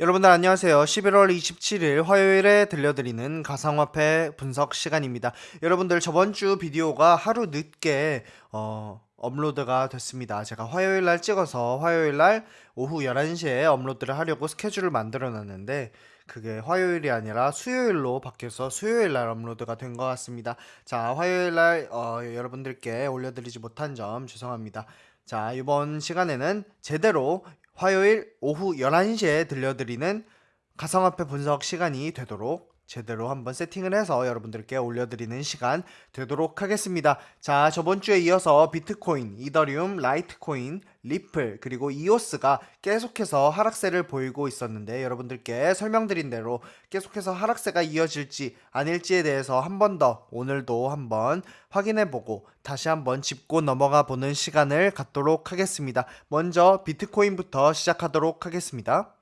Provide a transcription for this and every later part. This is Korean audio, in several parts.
여러분들 안녕하세요. 11월 27일 화요일에 들려드리는 가상화폐 분석 시간입니다. 여러분들 저번 주 비디오가 하루 늦게 어, 업로드가 됐습니다. 제가 화요일 날 찍어서 화요일 날 오후 11시에 업로드를 하려고 스케줄을 만들어 놨는데 그게 화요일이 아니라 수요일로 바뀌어서 수요일 날 업로드가 된 것 같습니다. 자, 화요일 날 어, 여러분들께 올려드리지 못한 점 죄송합니다. 자, 이번 시간에는 제대로 화요일 오후 11시에 들려드리는 가상화폐 분석 시간이 되도록 제대로 한번 세팅을 해서 여러분들께 올려드리는 시간 되도록 하겠습니다. 자, 저번 주에 이어서 비트코인, 이더리움, 라이트코인, 리플, 그리고 이오스가 계속해서 하락세를 보이고 있었는데 여러분들께 설명드린 대로 계속해서 하락세가 이어질지 아닐지에 대해서 한 번 더 오늘도 한번 확인해보고 다시 한번 짚고 넘어가 보는 시간을 갖도록 하겠습니다. 먼저 비트코인부터 시작하도록 하겠습니다.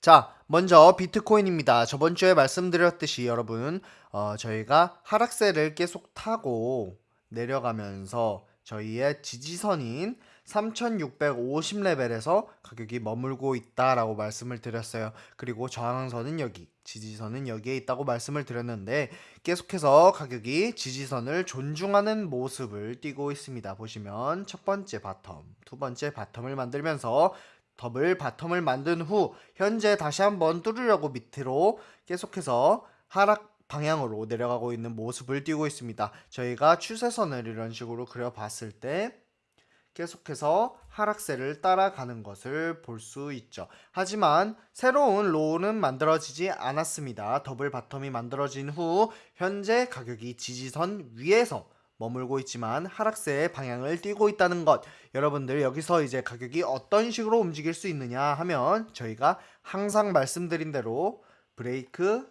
자, 먼저 비트코인입니다. 저번 주에 말씀드렸듯이 여러분, 어, 저희가 하락세를 계속 타고 내려가면서 저희의 지지선인 3650레벨에서 가격이 머물고 있다라고 말씀을 드렸어요. 그리고 저항선은 여기, 지지선은 여기에 있다고 말씀을 드렸는데 계속해서 가격이 지지선을 존중하는 모습을 띠고 있습니다. 보시면 첫 번째 bottom, 두 번째 bottom을 만들면서 double bottom을 만든 후 현재 다시 한번 뚫으려고 밑으로 계속해서 하락 방향으로 내려가고 있는 모습을 띄고 있습니다. 저희가 추세선을 이런 식으로 그려봤을 때 계속해서 하락세를 따라가는 것을 볼 수 있죠. 하지만 새로운 low는 만들어지지 않았습니다. double bottom이 만들어진 후 현재 가격이 지지선 위에서 머물고 있지만 하락세의 방향을 띄고 있다는 것 여러분들 여기서 이제 가격이 어떤 식으로 움직일 수 있느냐 하면 저희가 항상 말씀드린 대로 break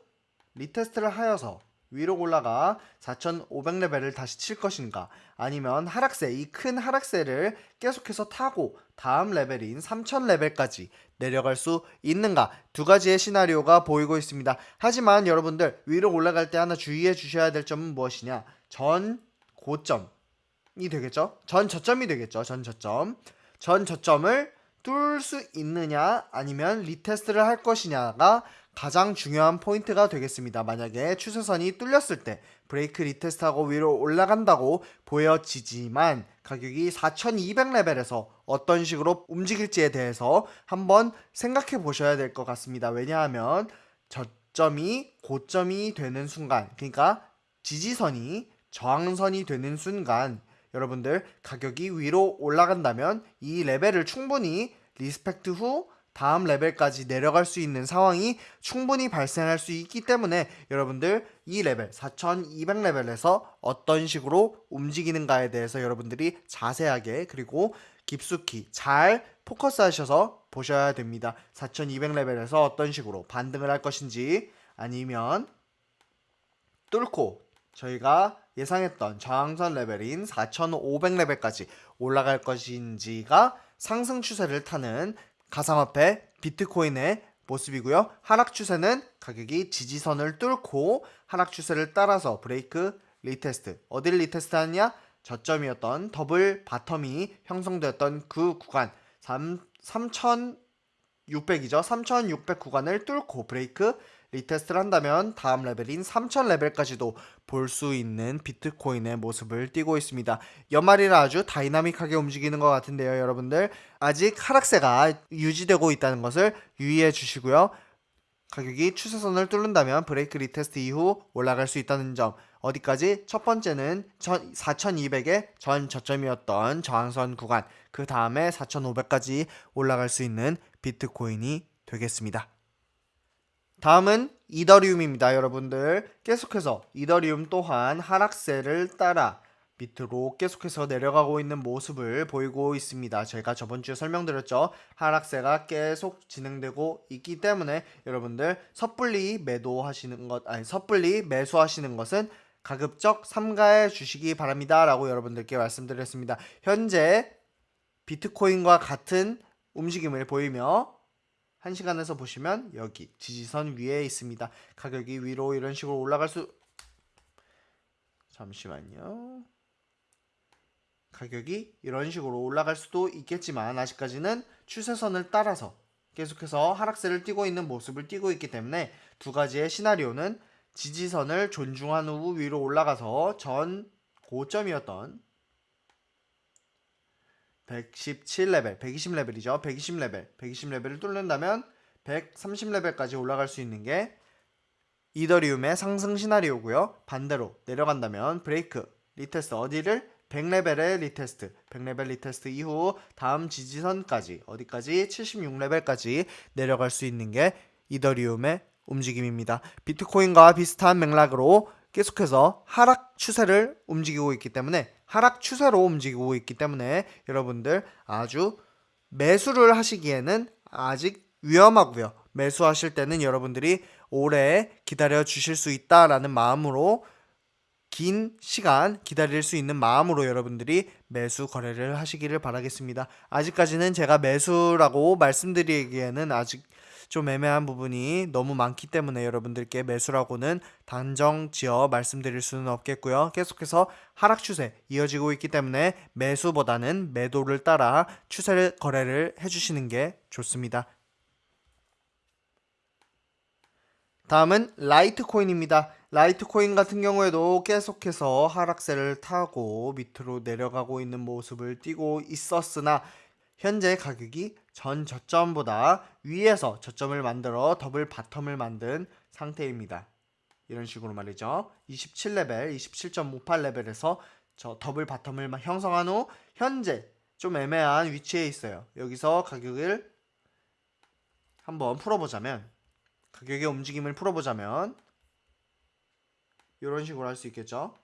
retest를 하여서 위로 올라가 4500레벨을 다시 칠 것인가 아니면 하락세 이 큰 하락세를 계속해서 타고 다음 레벨인 3000레벨까지 내려갈 수 있는가 두 가지의 시나리오가 보이고 있습니다 하지만 여러분들 위로 올라갈 때 하나 주의해 주셔야 될 점은 무엇이냐 전 고점이 되겠죠. 전 저점이 되겠죠. 전 저점. 전 저점을 뚫을 수 있느냐 아니면 retest를 할 것이냐가 가장 중요한 포인트가 되겠습니다. 만약에 추세선이 뚫렸을 때 break retest하고 위로 올라간다고 보여지지만 가격이 4200레벨에서 어떤 식으로 움직일지에 대해서 한번 생각해 보셔야 될 것 같습니다. 왜냐하면 저점이 고점이 되는 순간 그러니까 지지선이 저항선이 되는 순간 여러분들 가격이 위로 올라간다면 이 레벨을 충분히 respect 후 다음 레벨까지 내려갈 수 있는 상황이 충분히 발생할 수 있기 때문에 여러분들 이 레벨 4200레벨에서 어떤 식으로 움직이는가에 대해서 여러분들이 자세하게 그리고 깊숙이 잘 포커스 하셔서 보셔야 됩니다. 4200레벨에서 어떤 식으로 반등을 할 것인지 아니면 뚫고 저희가 예상했던 저항선 레벨인 4500레벨까지 올라갈 것인지가 상승 추세를 타는 가상화폐 비트코인의 모습이고요. 하락 추세는 가격이 지지선을 뚫고 하락 추세를 따라서 break retest. 어딜 retest 하느냐? 저점이었던 double bottom이 형성되었던 그 구간. 3, 3600이죠. 3600 구간을 뚫고 브레이크 retest를 한다면 다음 레벨인 3000레벨까지도 볼 수 있는 비트코인의 모습을 띄고 있습니다. 연말이라 아주 다이나믹하게 움직이는 것 같은데요, 여러분들. 아직 하락세가 유지되고 있다는 것을 유의해 주시고요. 가격이 추세선을 뚫는다면 break retest 이후 올라갈 수 있다는 점 어디까지? 첫 번째는 4200의 전 저점이었던 저항선 구간 그 다음에 4500까지 올라갈 수 있는 비트코인이 되겠습니다. 다음은 이더리움입니다 여러분들. 계속해서 이더리움 또한 하락세를 따라 밑으로 계속해서 내려가고 있는 모습을 보이고 있습니다. 제가 저번주에 설명드렸죠? 하락세가 계속 진행되고 있기 때문에 여러분들 섣불리 매도하시는 것 아니 섣불리 매수하시는 것은 가급적 삼가해 주시기 바랍니다. 라고 여러분들께 말씀드렸습니다. 현재 비트코인과 같은 움직임을 보이며 1시간에서 보시면 여기 지지선 위에 있습니다. 가격이 위로 이런 식으로 올라갈 수 잠시만요. 가격이 이런 식으로 올라갈 수도 있겠지만 아직까지는 추세선을 따라서 계속해서 하락세를 띠고 있는 모습을 띠고 있기 때문에 두 가지의 시나리오는 지지선을 존중한 후 위로 올라가서 전 고점이었던 117레벨, 120레벨이죠. 120레벨, 120레벨을 뚫는다면 130레벨까지 올라갈 수 있는 게 이더리움의 상승 시나리오고요. 반대로 내려간다면 break, retest 어디를 100레벨의 retest, 100레벨 retest 이후 다음 지지선까지 어디까지 76레벨까지 내려갈 수 있는 게 이더리움의 움직임입니다. 비트코인과 비슷한 맥락으로 계속해서 하락 추세를 움직이고 있기 때문에 하락 추세로 움직이고 있기 때문에 여러분들 아주 매수를 하시기에는 아직 위험하고요. 매수하실 때는 여러분들이 오래 기다려 주실 수 있다라는 마음으로 긴 시간 기다릴 수 있는 마음으로 여러분들이 매수 거래를 하시기를 바라겠습니다. 아직까지는 제가 매수라고 말씀드리기에는 아직 좀 애매한 부분이 너무 많기 때문에 여러분들께 매수라고는 단정 지어 말씀드릴 수는 없겠고요. 계속해서 하락 추세 이어지고 있기 때문에 매수보다는 매도를 따라 추세 거래를 해주시는 게 좋습니다. 다음은 라이트코인입니다. 라이트코인 같은 경우에도 계속해서 하락세를 타고 밑으로 내려가고 있는 모습을 띠고 있었으나 현재 가격이 전 저점보다 위에서 저점을 만들어 double bottom을 만든 상태입니다. 이런 식으로 말이죠. 27레벨, 27.58레벨에서 저 double bottom을 형성한 후 현재 좀 애매한 위치에 있어요. 여기서 가격을 한번 풀어보자면 가격의 움직임을 풀어보자면 이런 식으로 할 수 있겠죠.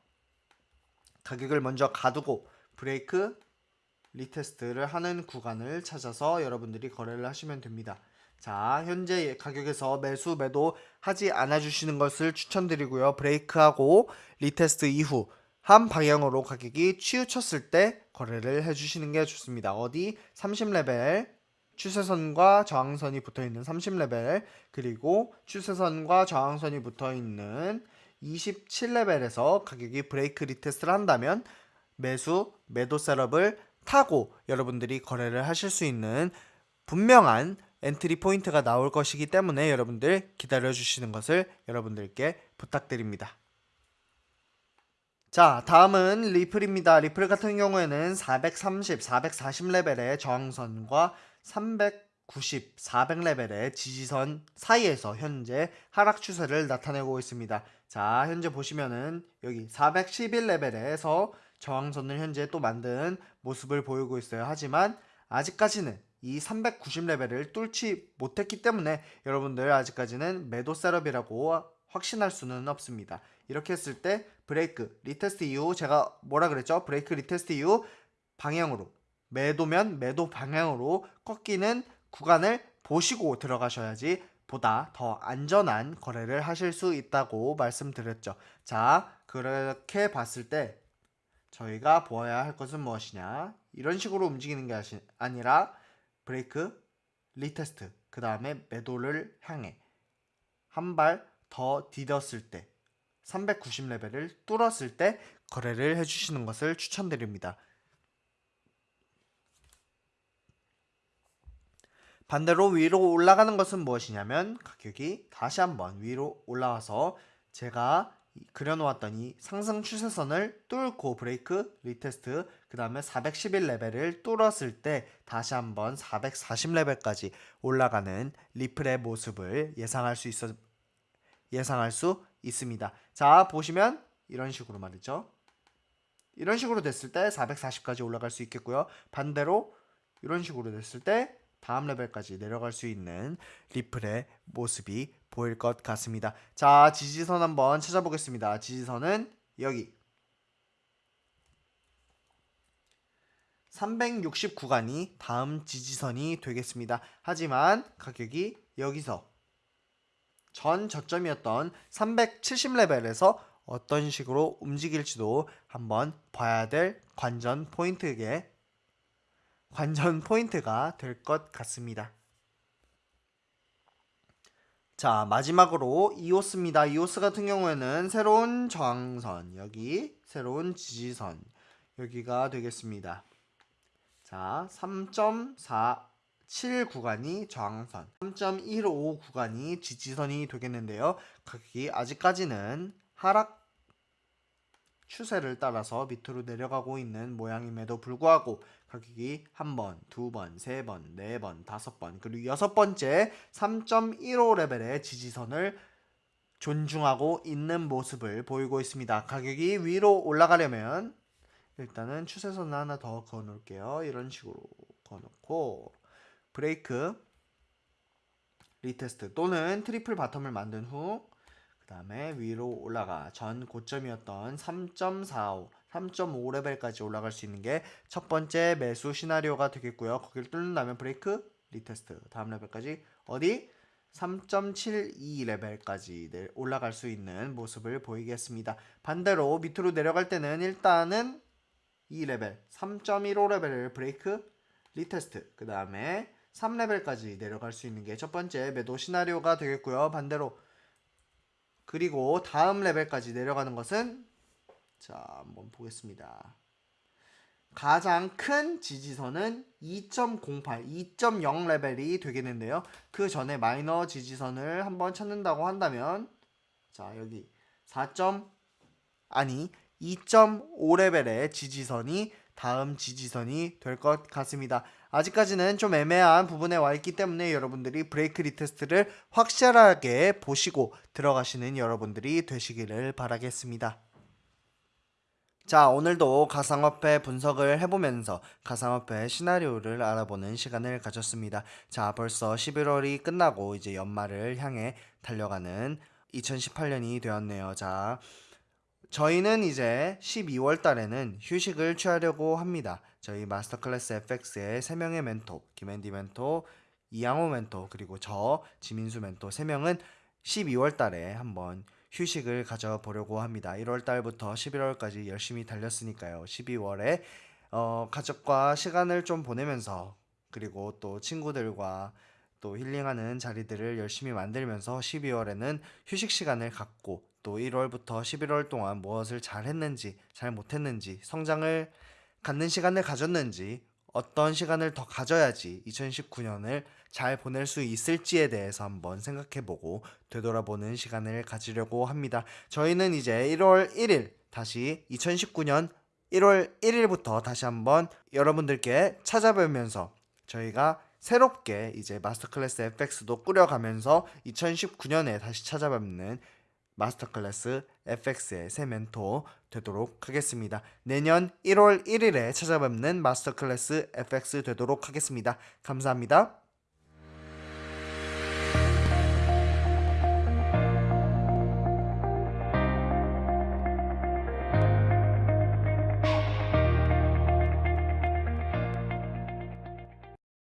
가격을 먼저 가두고 break retest를 하는 구간을 찾아서 여러분들이 거래를 하시면 됩니다. 자, 현재 가격에서 매수 매도 하지 않아 주시는 것을 추천드리고요. break하고 retest 이후 한 방향으로 가격이 치우쳤을 때 거래를 해 주시는 게 좋습니다. 어디 30레벨 추세선과 저항선이 붙어 있는 30레벨 그리고 추세선과 저항선이 붙어 있는 27레벨에서 가격이 break retest를 한다면 매수 매도 setup을 타고 여러분들이 거래를 하실 수 있는 분명한 entry point가 나올 것이기 때문에 여러분들 기다려 주시는 것을 여러분들께 부탁드립니다. 자 다음은 리플입니다. 리플 같은 경우에는 430, 440레벨의 저항선과 390, 400레벨의 지지선 사이에서 현재 하락 추세를 나타내고 있습니다. 자 현재 보시면은 여기 411레벨에서 저항선을 현재 또 만든 모습을 보이고 있어요. 하지만 아직까지는 이 390레벨을 뚫지 못했기 때문에 여러분들 아직까지는 매도 setup이라고 확신할 수는 없습니다. 이렇게 했을 때 break retest 이후 제가 뭐라 그랬죠? break retest 이후 방향으로 매도면 매도 방향으로 꺾이는 구간을 보시고 들어가셔야지 보다 더 안전한 거래를 하실 수 있다고 말씀드렸죠. 자, 그렇게 봤을 때 저희가 보아야 할 것은 무엇이냐? 이런 식으로 움직이는 게 아니라 break, retest, 그 다음에 매도를 향해 한 발 더 디뎠을 때 390레벨을 뚫었을 때 거래를 해주시는 것을 추천드립니다. 반대로 위로 올라가는 것은 무엇이냐면 가격이 다시 한번 위로 올라와서 제가 그려놓았던 이 상승 추세선을 뚫고 break retest 그 다음에 411레벨을 뚫었을 때 다시 한번 440레벨까지 올라가는 리플의 모습을 예상할 수 있어 예상할 수 있습니다. 자 보시면 이런 식으로 말이죠. 이런 식으로 됐을 때 440까지 올라갈 수 있겠고요. 반대로 이런 식으로 됐을 때 다음 레벨까지 내려갈 수 있는 리플의 모습이 보일 것 같습니다. 자, 지지선 한번 찾아보겠습니다. 지지선은 여기 360 구간이 다음 지지선이 되겠습니다. 하지만 가격이 여기서 전 저점이었던 370레벨에서 어떤 식으로 움직일지도 한번 봐야 될 관전 포인트에 관전 포인트가 될 것 같습니다. 자 마지막으로 이오스입니다. 이오스 같은 경우에는 새로운 저항선 여기 새로운 지지선 여기가 되겠습니다. 자 3.4 3.7 구간이 저항선, 3.15 구간이 지지선이 되겠는데요. 가격이 아직까지는 하락 추세를 따라서 밑으로 내려가고 있는 모양임에도 불구하고 가격이 한 번, 두 번, 세 번, 네 번, 다섯 번, 그리고 여섯 번째 3.15 레벨의 지지선을 존중하고 있는 모습을 보이고 있습니다. 가격이 위로 올라가려면 일단은 추세선을 하나 더 그어 놓을게요. 이런 식으로 그어 놓고 break retest 또는 triple bottom을 만든 후 그 다음에 위로 올라가 전 고점이었던 3.45 3.5레벨까지 올라갈 수 있는 게 첫 번째 매수 시나리오가 되겠고요. 거기를 뚫는다면 break retest 다음 레벨까지 어디 3.72 레벨까지 올라갈 수 있는 모습을 보이겠습니다. 반대로 밑으로 내려갈 때는 일단은 2레벨 3.15 레벨을 break retest 그 다음에 3레벨까지 내려갈 수 있는 게 첫 번째 매도 시나리오가 되겠고요. 반대로 그리고 다음 레벨까지 내려가는 것은 자 한번 보겠습니다. 가장 큰 지지선은 2.08, 2.0 레벨이 되겠는데요. 그 전에 마이너 지지선을 한번 찾는다고 한다면 자 여기 4. 아니 2.5 레벨의 지지선이 다음 지지선이 될 것 같습니다. 아직까지는 좀 애매한 부분에 와 있기 때문에 여러분들이 break retest를 확실하게 보시고 들어가시는 여러분들이 되시기를 바라겠습니다. 자, 오늘도 가상화폐 분석을 해보면서 가상화폐 시나리오를 알아보는 시간을 가졌습니다. 자, 벌써 11월이 끝나고 이제 연말을 향해 달려가는 2018년이 되었네요. 자, 저희는 이제 12월 달에는 휴식을 취하려고 합니다. 저희 마스터 클래스 FX의 3명의 멘토, 김앤디 멘토, 이양호 멘토, 그리고 저 지민수 멘토 3명은 12월 달에 한번 휴식을 가져보려고 합니다. 1월 달부터 11월까지 열심히 달렸으니까요. 12월에 어, 가족과 시간을 좀 보내면서 그리고 또 친구들과 또 힐링하는 자리들을 열심히 만들면서 12월에는 휴식 시간을 갖고 또 1월부터 11월 동안 무엇을 잘 했는지 잘 못했는지 성장을 갖는 시간을 가졌는지 어떤 시간을 더 가져야지 2019년을 잘 보낼 수 있을지에 대해서 한번 생각해보고 되돌아보는 시간을 가지려고 합니다. 저희는 이제 1월 1일 다시 2019년 1월 1일부터 다시 한번 여러분들께 찾아뵈면서 저희가 새롭게 이제 마스터 클래스 FX도 꾸려가면서 2019년에 다시 찾아뵙는 마스터 클래스 FX의 새 멘토 되도록 하겠습니다. 내년 1월 1일에 찾아뵙는 마스터 클래스 FX 되도록 하겠습니다. 감사합니다.